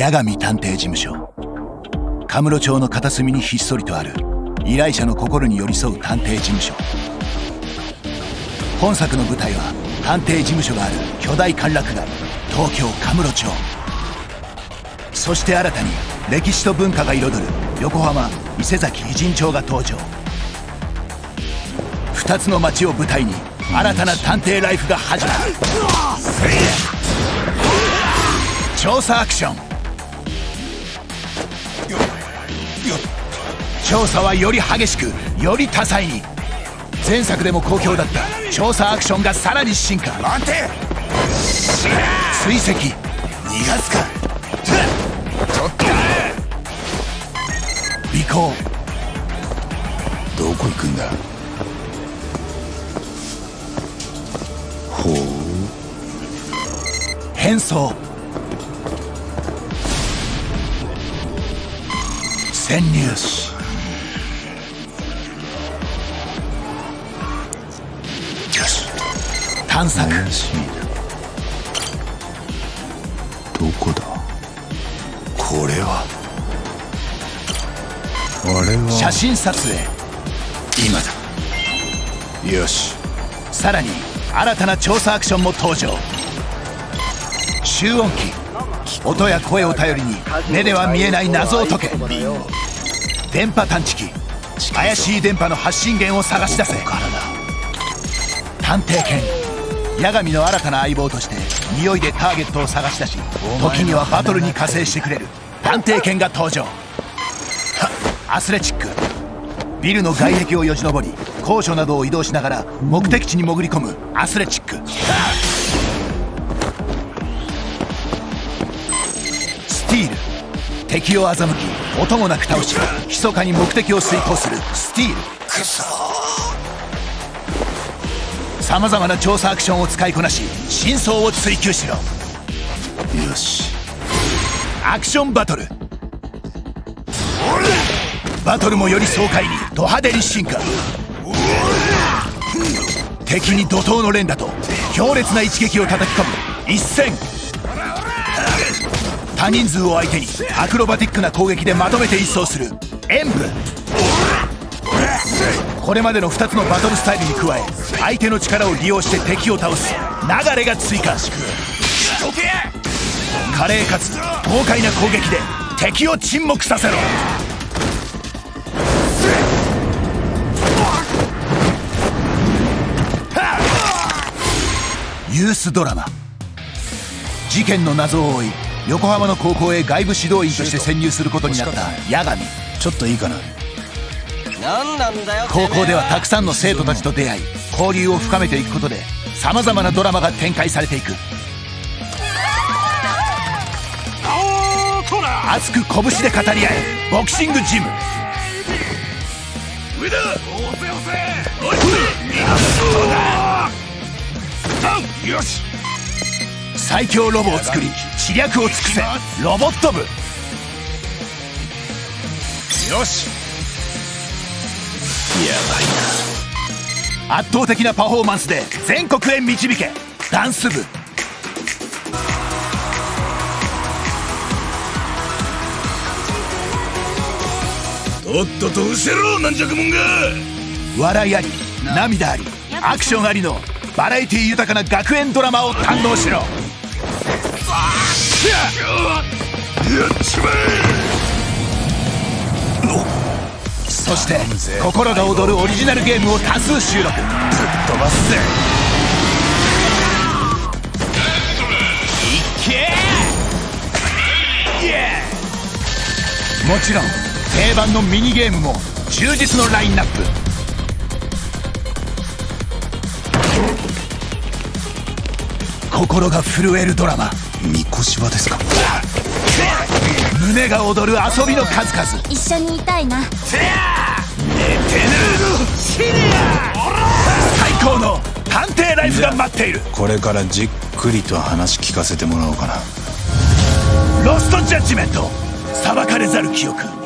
八神探偵事務所。カムロ町の片隅にひっそりとある依頼者の心に寄り添う探偵事務所。本作の舞台は探偵事務所がある巨大歓楽街東京カムロ町。そして新たに歴史と文化が彩る横浜伊勢崎偉人町が登場。2つの街を舞台に新たな探偵ライフが始まる。調査アクション調査はより激しくより多彩に。前作でも好評だった調査アクションがさらに進化。待て。追跡。逃がすか。ちょっと。尾行。どこ行くんだ？ほう。変装。潜入探索。怪しいな。どこだ？これは。あれは。写真撮影。今だ。よし。さらに新たな調査アクションも登場。集音機。音や声を頼りに目では見えない謎を解け。電波探知機。怪しい電波の発信源を探し出せ。探偵犬八神の新たな相棒として匂いでターゲットを探し出し時にはバトルに加勢してくれる。探偵犬が登場。アスレチック。ビルの外壁をよじ登り高所などを移動しながら目的地に潜り込むアスレチック。スティール。敵を欺き音もなく倒し密かに目的を遂行するスティール。くそさまざまな調査アクションを使いこなし真相を追求しろ。よし。アクションバトル。バトルもより爽快にド派手に進化。敵に怒涛の連打と強烈な一撃を叩き込む。一戦。多人数を相手にアクロバティックな攻撃でまとめて一掃する。演武。これまでの2つのバトルスタイルに加え相手の力を利用して敵を倒す流れが追加。華麗かつ豪快な攻撃で敵を沈黙させろ。ユースドラマ。事件の謎を追い横浜の高校へ外部指導員として潜入することになった八神。ちょっといいかな。高校ではたくさんの生徒たちと出会い交流を深めていくことでさまざまなドラマが展開されていく。熱く拳で語り合えボクシングジム。最強ロボを作り知略を尽くせロボット部。よし。やばい圧倒的なパフォーマンスで全国へ導け。ダンス部。なとっとと失せろ軟弱者が。笑いあり涙ありアクションありのバラエティ豊かな学園ドラマを堪能しろ。やっちまそして心が躍るオリジナルゲームを多数収録。ぶっ飛ばすぜ。いけもちろん定番のミニゲームも充実のラインナップ。心が震えるドラマ。みこしはですか？胸が躍る遊びの数々。一緒にいたいな最高の探偵ライフが待っている。これからじっくりと話聞かせてもらおうかな。ロストジャッジメント。裁かれざる記憶